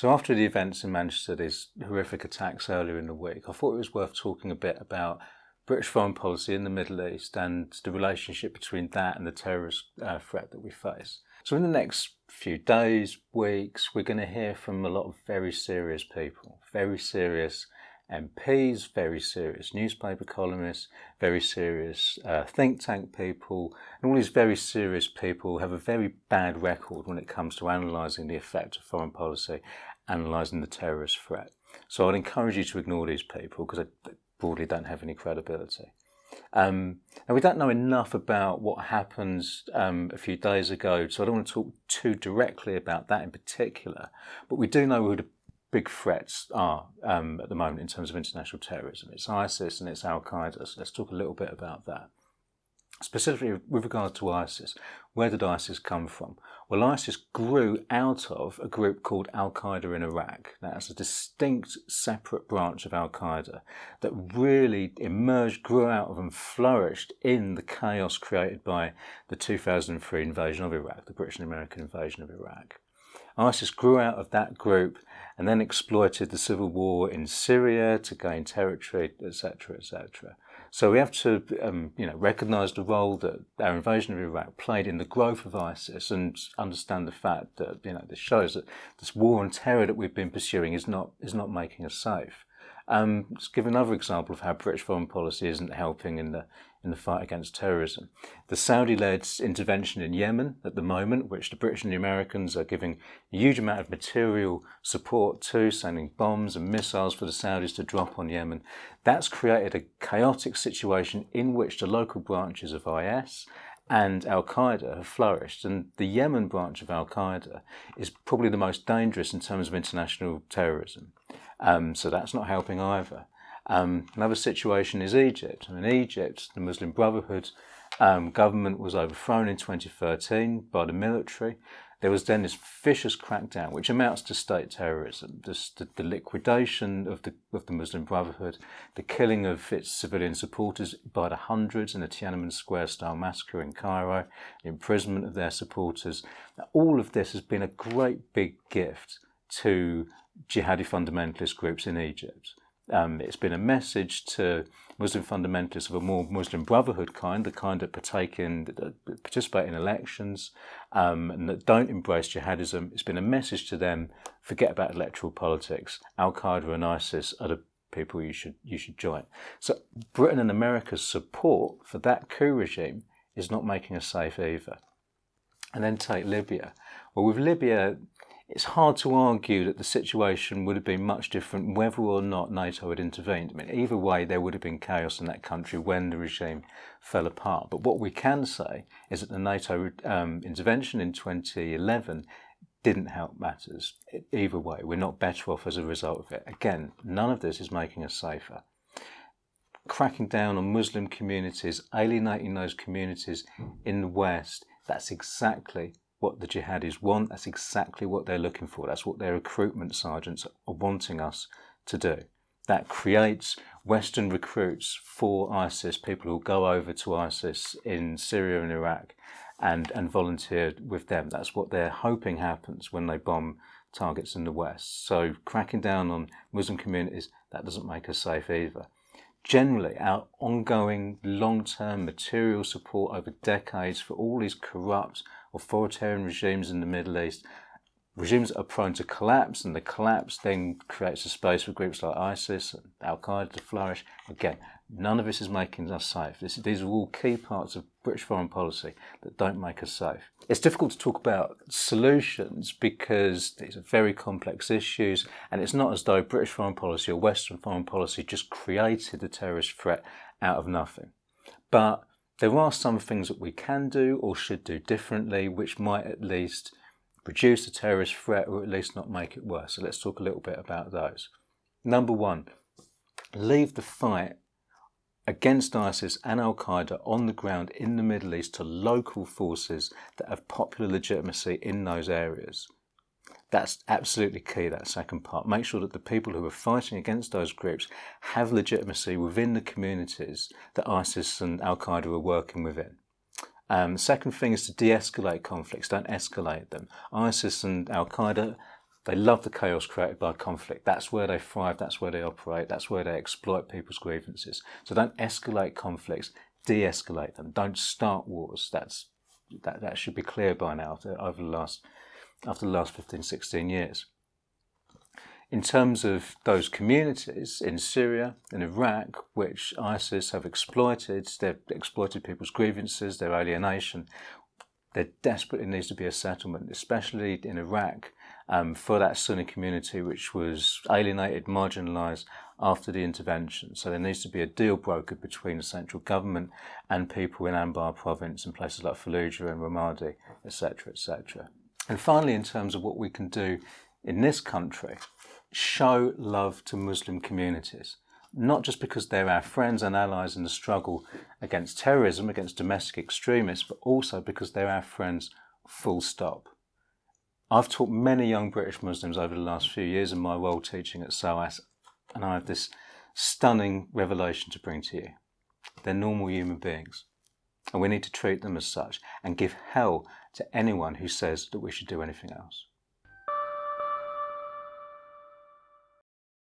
So after the events in Manchester, these horrific attacks earlier in the week, I thought it was worth talking a bit about British foreign policy in the Middle East and the relationship between that and the terrorist uh, threat that we face. So in the next few days, weeks, we're going to hear from a lot of very serious people, very serious MPs, very serious newspaper columnists, very serious uh, think tank people, and all these very serious people have a very bad record when it comes to analysing the effect of foreign policy, analysing the terrorist threat. So I'd encourage you to ignore these people because they broadly don't have any credibility. Um, and we don't know enough about what happened um, a few days ago, so I don't want to talk too directly about that in particular. But we do know who the big threats are um, at the moment in terms of international terrorism. It's ISIS and it's Al Qaeda. So let's talk a little bit about that. Specifically with regard to ISIS, where did ISIS come from? Well, ISIS grew out of a group called Al Qaeda in Iraq. That's a distinct, separate branch of Al Qaeda that really emerged, grew out of, and flourished in the chaos created by the 2003 invasion of Iraq, the British and American invasion of Iraq. ISIS grew out of that group and then exploited the civil war in Syria to gain territory, etc., etc. So we have to, um, you know, recognise the role that our invasion of Iraq played in the growth of ISIS, and understand the fact that you know this shows that this war on terror that we've been pursuing is not is not making us safe. Um, let's give another example of how British foreign policy isn't helping in the in the fight against terrorism. The Saudi-led intervention in Yemen at the moment, which the British and the Americans are giving a huge amount of material support to, sending bombs and missiles for the Saudis to drop on Yemen, that's created a chaotic situation in which the local branches of IS and Al Qaeda have flourished. And the Yemen branch of Al Qaeda is probably the most dangerous in terms of international terrorism. Um, so that's not helping either. Um, another situation is Egypt. In Egypt, the Muslim Brotherhood um, government was overthrown in 2013 by the military. There was then this vicious crackdown, which amounts to state terrorism, this, the, the, liquidation of the, of the Muslim Brotherhood, the killing of its civilian supporters by the hundreds in the Tiananmen Square style massacre in Cairo, the imprisonment of their supporters. Now, all of this has been a great big gift to jihadi fundamentalist groups in Egypt. Um, it's been a message to Muslim fundamentalists of a more Muslim Brotherhood kind, the kind that partake in, that participate in elections, um, and that don't embrace jihadism. It's been a message to them: forget about electoral politics. Al Qaeda and ISIS are the people you should you should join. So Britain and America's support for that coup regime is not making us safe either. And then take Libya. Well, with Libya, it's hard to argue that the situation would have been much different whether or not NATO had intervened. I mean, either way, there would have been chaos in that country when the regime fell apart. But what we can say is that the NATO um, intervention in 2011 didn't help matters. Either way, we're not better off as a result of it. Again, none of this is making us safer. Cracking down on Muslim communities, alienating those communities in the West, that's exactly what the jihadis want. That's exactly what they're looking for. That's what their recruitment sergeants are wanting us to do. That creates Western recruits for ISIS, people who go over to ISIS in Syria and Iraq and, and volunteer with them. That's what they're hoping happens when they bomb targets in the West. So cracking down on Muslim communities, that doesn't make us safe either. Generally, our ongoing long-term material support over decades for all these corrupt authoritarian regimes in the Middle East, regimes are prone to collapse, and the collapse then creates a space for groups like ISIS and Al Qaeda to flourish. Again, none of this is making us safe. This, these are all key parts of British foreign policy that don't make us safe. It's difficult to talk about solutions because these are very complex issues, and it's not as though British foreign policy or Western foreign policy just created the terrorist threat out of nothing. But there are some things that we can do or should do differently, which might at least reduce the terrorist threat or at least not make it worse. So let's talk a little bit about those. Number one, leave the fight against ISIS and Al Qaeda on the ground in the Middle East to local forces that have popular legitimacy in those areas. That's absolutely key, that second part. Make sure that the people who are fighting against those groups have legitimacy within the communities that ISIS and Al Qaeda are working within. Um, second thing is to de escalate conflicts, don't escalate them. ISIS and Al Qaeda They love the chaos created by conflict. That's where they thrive, that's where they operate, that's where they exploit people's grievances. So don't escalate conflicts, de escalate them. Don't start wars. That's, that, that should be clear by now over the last, after the last 15, 16 years. In terms of those communities in Syria and Iraq, which ISIS have exploited, they've exploited people's grievances, their alienation, there desperately needs to be a settlement, especially in Iraq, um, for that Sunni community which was alienated, marginalised after the intervention. So there needs to be a deal brokered between the central government and people in Anbar province and places like Fallujah and Ramadi, etc., etc. And finally, in terms of what we can do in this country, show love to Muslim communities not just because they're our friends and allies in the struggle against terrorism, against domestic extremists, but also because they're our friends full stop. I've taught many young British Muslims over the last few years in my role teaching at SOAS, and I have this stunning revelation to bring to you. They're normal human beings, and we need to treat them as such and give hell to anyone who says that we should do anything else.